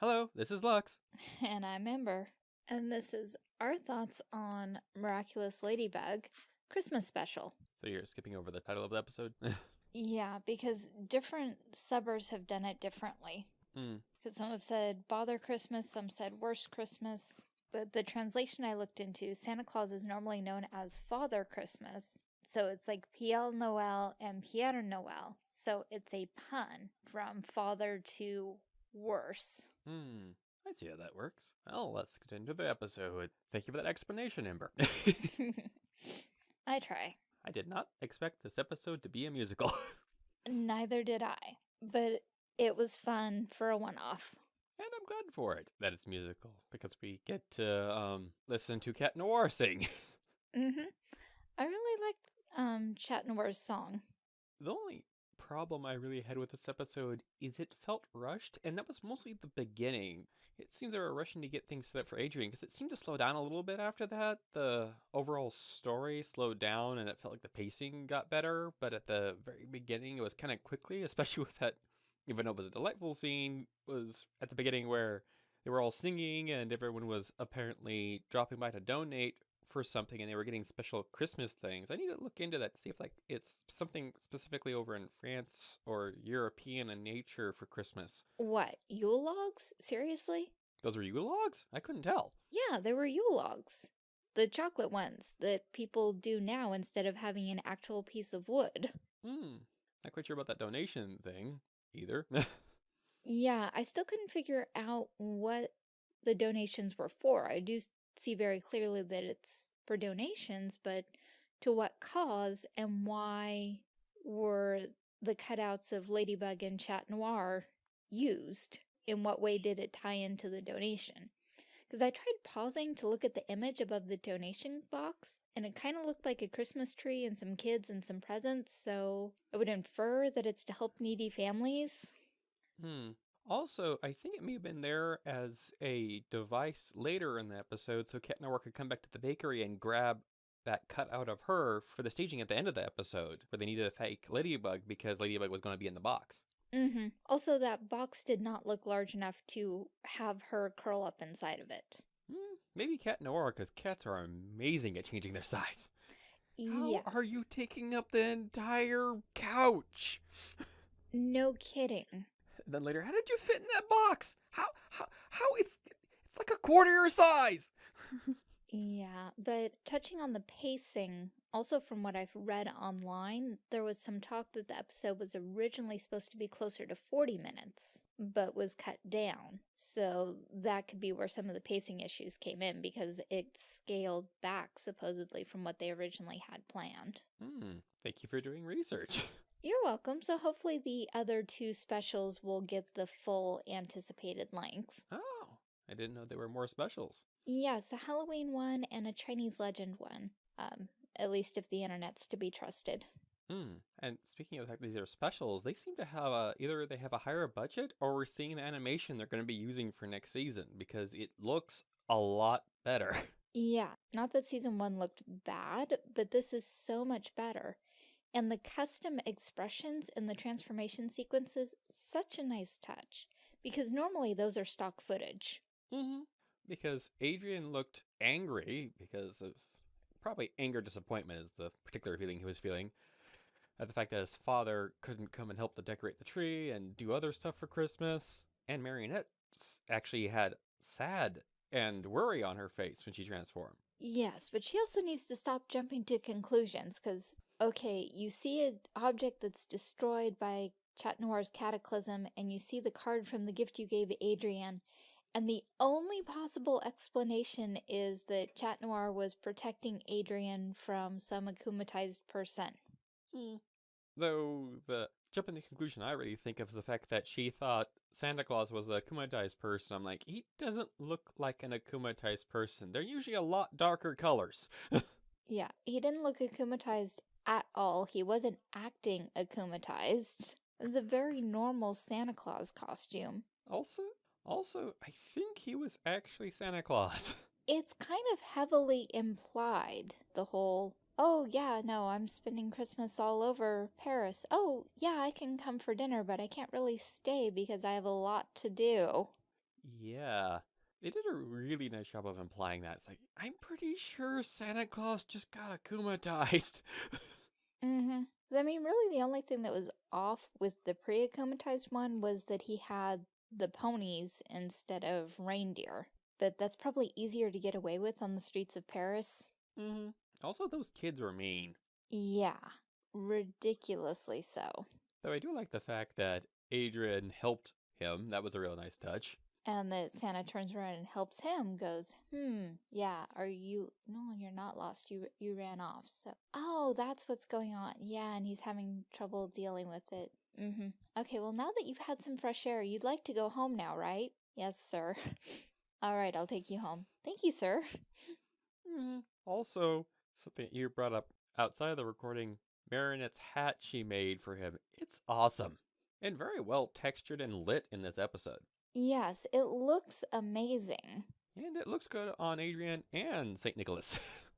Hello, this is Lux. And I'm Ember. And this is our thoughts on Miraculous Ladybug Christmas Special. So you're skipping over the title of the episode? yeah, because different subbers have done it differently. Hmm. Because some have said Bother Christmas, some said Worst Christmas. But the translation I looked into, Santa Claus is normally known as Father Christmas. So it's like Père Noel and Pire Noel. So it's a pun from father to worse. Hmm. I see how that works. Well, let's get into the episode. Thank you for that explanation, Ember. I try. I did not expect this episode to be a musical. Neither did I, but it was fun for a one-off. And I'm glad for it that it's musical because we get to um, listen to Cat Noir sing. mm-hmm. I really liked um, Chat Noir's song. The only problem I really had with this episode is it felt rushed, and that was mostly the beginning. It seems they were rushing to get things set up for Adrien, because it seemed to slow down a little bit after that. The overall story slowed down and it felt like the pacing got better, but at the very beginning it was kind of quickly, especially with that, even though it was a delightful scene, was at the beginning where they were all singing and everyone was apparently dropping by to donate for something and they were getting special Christmas things. I need to look into that to see if like it's something specifically over in France or European in nature for Christmas. What, Yule logs? Seriously? Those were Yule logs? I couldn't tell. Yeah, they were Yule logs. The chocolate ones that people do now instead of having an actual piece of wood. Hmm. Not quite sure about that donation thing either. yeah, I still couldn't figure out what the donations were for. I do see very clearly that it's for donations, but to what cause and why were the cutouts of Ladybug and Chat Noir used? In what way did it tie into the donation? Because I tried pausing to look at the image above the donation box, and it kind of looked like a Christmas tree and some kids and some presents, so I would infer that it's to help needy families. Hmm. Also, I think it may have been there as a device later in the episode so Cat Noir could come back to the bakery and grab that cut out of her for the staging at the end of the episode, where they needed a fake Ladybug because Ladybug was going to be in the box. Mm-hmm. Also, that box did not look large enough to have her curl up inside of it. Hmm, maybe Cat Noir, because cats are amazing at changing their size. Yes. How are you taking up the entire couch? no kidding. Then later, how did you fit in that box? How how how it's it's like a quarter your size. yeah, but touching on the pacing, also from what I've read online, there was some talk that the episode was originally supposed to be closer to 40 minutes, but was cut down. So that could be where some of the pacing issues came in because it scaled back supposedly from what they originally had planned. Hmm, thank you for doing research. You're welcome. So hopefully the other two specials will get the full anticipated length. Oh, I didn't know there were more specials. Yes, a Halloween one and a Chinese legend one. Um, at least if the internet's to be trusted. Hmm. And speaking of the fact these are specials, they seem to have a, either they have a higher budget or we're seeing the animation they're going to be using for next season because it looks a lot better. Yeah, not that season one looked bad, but this is so much better. And the custom expressions in the transformation sequences, such a nice touch. Because normally those are stock footage. Mm-hmm. Because Adrien looked angry because of probably anger disappointment is the particular feeling he was feeling. At the fact that his father couldn't come and help to decorate the tree and do other stuff for Christmas. And Marinette actually had sad and worry on her face when she transformed. Yes, but she also needs to stop jumping to conclusions because, okay, you see an object that's destroyed by Chat Noir's cataclysm and you see the card from the gift you gave Adrien, and the only possible explanation is that Chat Noir was protecting Adrien from some akumatized person. Hmm. Though the jumping to the conclusion I really think of is the fact that she thought Santa Claus was a akumatized person. I'm like, he doesn't look like an akumatized person. They're usually a lot darker colors. yeah, he didn't look akumatized at all. He wasn't acting akumatized. It's a very normal Santa Claus costume. Also, also, I think he was actually Santa Claus. It's kind of heavily implied, the whole Oh, yeah, no, I'm spending Christmas all over Paris. Oh, yeah, I can come for dinner, but I can't really stay because I have a lot to do. Yeah. They did a really nice job of implying that. It's like, I'm pretty sure Santa Claus just got akumatized. Mm-hmm. I mean, really the only thing that was off with the pre-akumatized one was that he had the ponies instead of reindeer. But that's probably easier to get away with on the streets of Paris. hmm Also, those kids were mean. Yeah, ridiculously so. Though I do like the fact that Adrien helped him. That was a real nice touch. And that Santa turns around and helps him, goes, hmm, yeah, are you, no, you're not lost, you you ran off, so, oh, that's what's going on, yeah, and he's having trouble dealing with it, mm-hmm. Okay, well, now that you've had some fresh air, you'd like to go home now, right? Yes, sir. All right, I'll take you home. Thank you, sir. Mhm. Also, something you brought up outside of the recording, Marinette's hat she made for him. It's awesome. And very well textured and lit in this episode. Yes, it looks amazing. And it looks good on Adrien and St. Nicholas.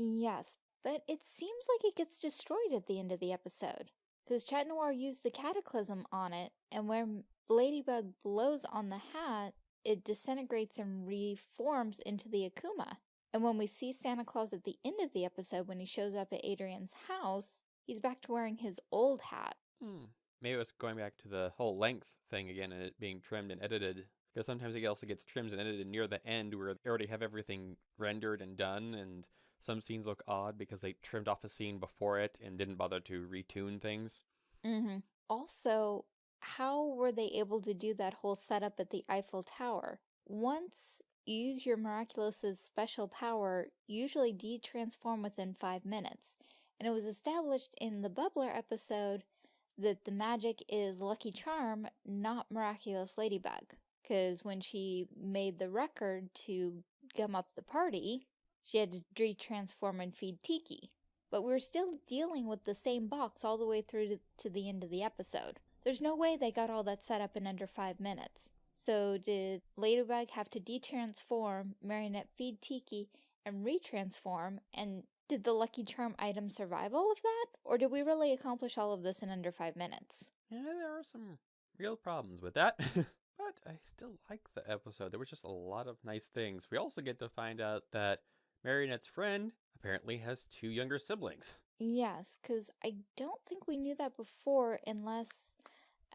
Yes, but it seems like it gets destroyed at the end of the episode. Because Chat Noir used the cataclysm on it, and where M- Ladybug blows on the hat, it disintegrates and reforms into the Akuma. And when we see Santa Claus at the end of the episode, when he shows up at Adrien's house, he's back to wearing his old hat. Hmm. Maybe it was going back to the whole length thing again and it being trimmed and edited. Because sometimes it also gets trimmed and edited near the end where they already have everything rendered and done, and some scenes look odd because they trimmed off a scene before it and didn't bother to retune things. Mm-hmm. Also, how were they able to do that whole setup at the Eiffel Tower? Once you use your Miraculous's special power, usually de-transform within five minutes. And it was established in the Bubbler episode that the magic is Lucky Charm, not Miraculous Ladybug. Because when she made the record to gum up the party, she had to de-transform and feed Tikki. But we're still dealing with the same box all the way through to, to the end of the episode. There's no way they got all that set up in under five minutes. So did Ladybug have to de-transform, Marinette feed Tikki, and retransform, and did the Lucky Charm item survive all of that? Or did we really accomplish all of this in under five minutes? Yeah, there are some real problems with that. but I still like the episode. There was just a lot of nice things. We also get to find out that Marinette's friend apparently has two younger siblings. Yes, because I don't think we knew that before unless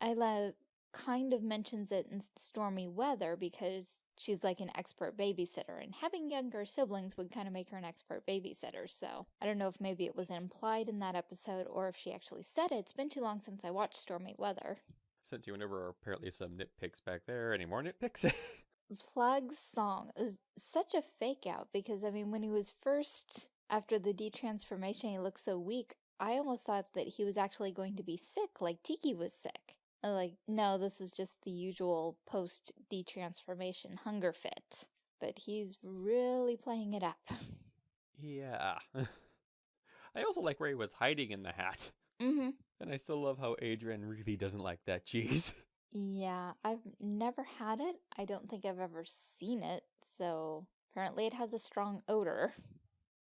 Alya kind of mentions it in stormy weather because she's like an expert babysitter and having younger siblings would kind of make her an expert babysitter. So I don't know if maybe it was implied in that episode or if she actually said it. It's been too long since I watched Stormy Weather. Sent you whenever apparently some nitpicks back there. Any more nitpicks? Plagg's song is such a fake out because I mean when he was first after the detransformation he looked so weak I almost thought that he was actually going to be sick like Tikki was sick. Uh, Like no this is just the usual post detransformation hunger fit but he's really playing it up. yeah. I also like where he was hiding in the hat. mhm. And I still love how Adrien really doesn't like that cheese. Yeah, I've never had it. I don't think I've ever seen it. So apparently it has a strong odor.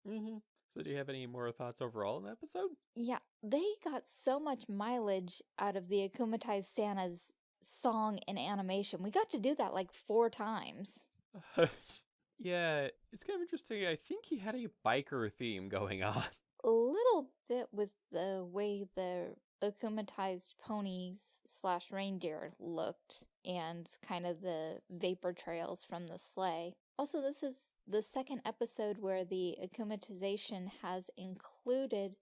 hmm So do you have any more thoughts overall in the episode? Yeah, they got so much mileage out of the Akumatized Santa's song and animation. We got to do that like four times. yeah, it's kind of interesting. I think he had a biker theme going on. A little bit with the way the Akumatized ponies slash reindeer looked and kind of the vapor trails from the sleigh. Also, this is the second episode where the akumatization has included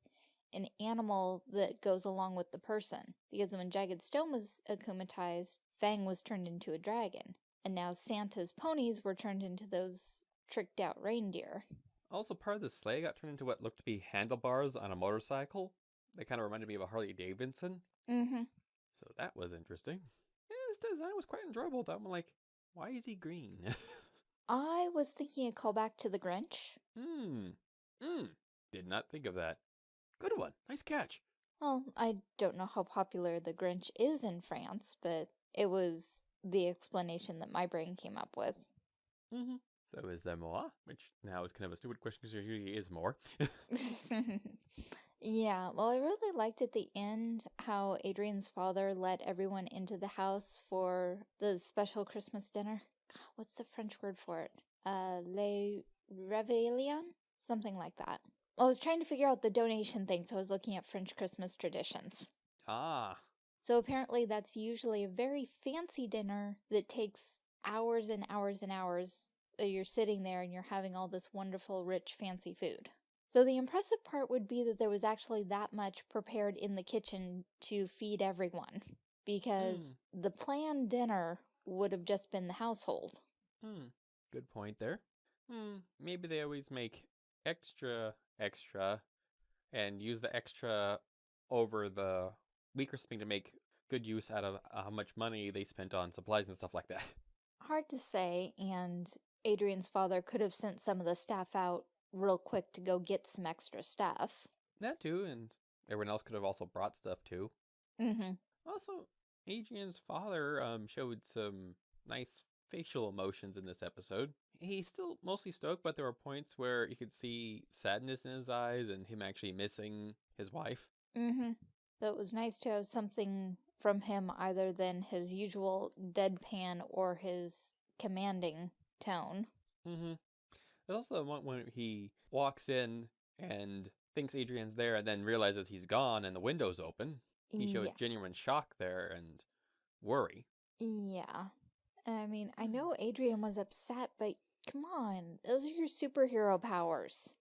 an animal that goes along with the person. Because when Jagged Stone was akumatized, Fang was turned into a dragon. And now Santa's ponies were turned into those tricked out reindeer. Also, part of the sleigh got turned into what looked to be handlebars on a motorcycle. They kind of reminded me of a Harley Davidson. Mm-hmm. So that was interesting. And his design was quite enjoyable, though. I'm like, why is he green? I was thinking a callback to the Grinch. Hmm. Hmm. Did not think of that. Good one. Nice catch. Well, I don't know how popular the Grinch is in France, but it was the explanation that my brain came up with. Mm-hmm. So is there more? Which now is kind of a stupid question because there usually is more. Yeah, well, I really liked at the end how Adrien's father let everyone into the house for the special Christmas dinner. What's the French word for it? Uh, Le Réveillon? Something like that. I was trying to figure out the donation thing, so I was looking at French Christmas traditions. Ah. So apparently that's usually a very fancy dinner that takes hours and hours and hours. You're sitting there and you're having all this wonderful, rich, fancy food. So the impressive part would be that there was actually that much prepared in the kitchen to feed everyone. Because Mm. the planned dinner would have just been the household. Hmm. Good point there. Hmm. Maybe they always make extra, extra, and use the extra over the weaker spring to make good use out of uh, how much money they spent on supplies and stuff like that. Hard to say, and Adrien's father could have sent some of the staff out real quick to go get some extra stuff. that too, and everyone else could have also brought stuff too. Mm-hmm. Also, Adrien's father um showed some nice facial emotions in this episode. He's still mostly stoked, but there were points where you could see sadness in his eyes and him actually missing his wife. Mm-hmm. So it was nice to have something from him other than his usual deadpan or his commanding tone. Mm-hmm. There's also the one when he walks in and thinks Adrien's there and then realizes he's gone and the window's open. He showed Yeah. genuine shock there and worry. Yeah. I mean, I know Adrien was upset, but come on, those are your superhero powers.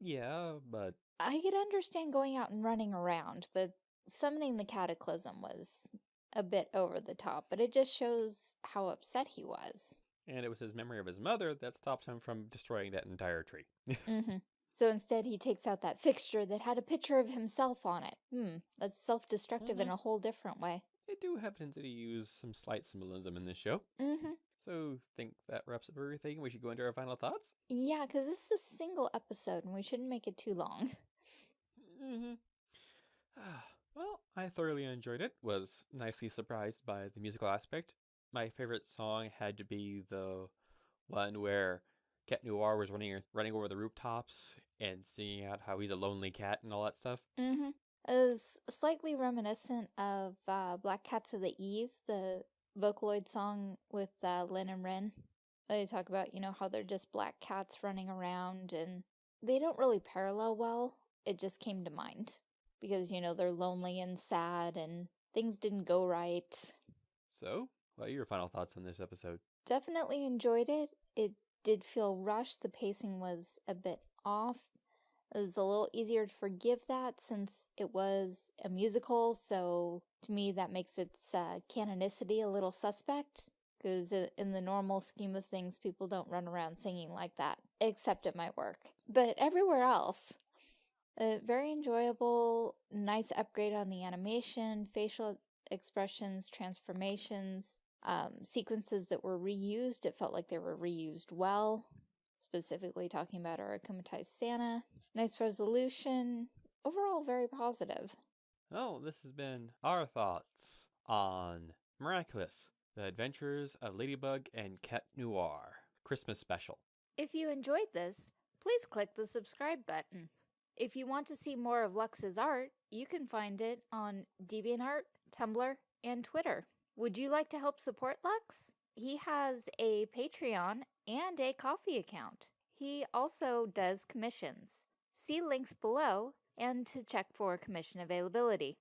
Yeah, but I could understand going out and running around, but summoning the cataclysm was a bit over the top, but it just shows how upset he was. and it was his memory of his mother that stopped him from destroying that entire tree. Mm-hmm. So instead, he takes out that fixture that had a picture of himself on it. Hmm, that's self-destructive in Mhm. a whole different way. They do tendency to use some slight symbolism in this show. Mm-hmm. So think that wraps up everything. We should go into our final thoughts. Yeah, because this is a single episode, and we shouldn't make it too long. Mm-hmm. well, I thoroughly enjoyed it. Was nicely surprised by the musical aspect. My favorite song had to be the one where Cat Noir was running running over the rooftops and singing out how he's a lonely cat and all that stuff. Mm-hmm. Is slightly reminiscent of uh, Black Cats of the Eve, the Vocaloid song with uh, Rin and Len. They talk about, you know, how they're just black cats running around and they don't really parallel well. It just came to mind because, you know, they're lonely and sad and things didn't go right. So, what are your final thoughts on this episode? Definitely enjoyed it. It did feel rushed. The pacing was a bit off. It was a little easier to forgive that since it was a musical, so to me that makes its uh, canonicity a little suspect. Because in the normal scheme of things, people don't run around singing like that, except at my work. But everywhere else, uh, very enjoyable, nice upgrade on the animation, facial expressions, transformations, um, sequences that were reused. It felt like they were reused well, specifically talking about our akumatized Santa. Nice resolution. Overall, very positive. Oh, this has been our thoughts on Miraculous, The Adventures of Ladybug and Cat Noir Christmas Special. If you enjoyed this, please click the subscribe button. If you want to see more of Lux's art, you can find it on DeviantArt, Tumblr, and Twitter. Would you like to help support Lux? He has a Patreon and a Ko-fi account. He also does commissions. See links below and to check for commission availability.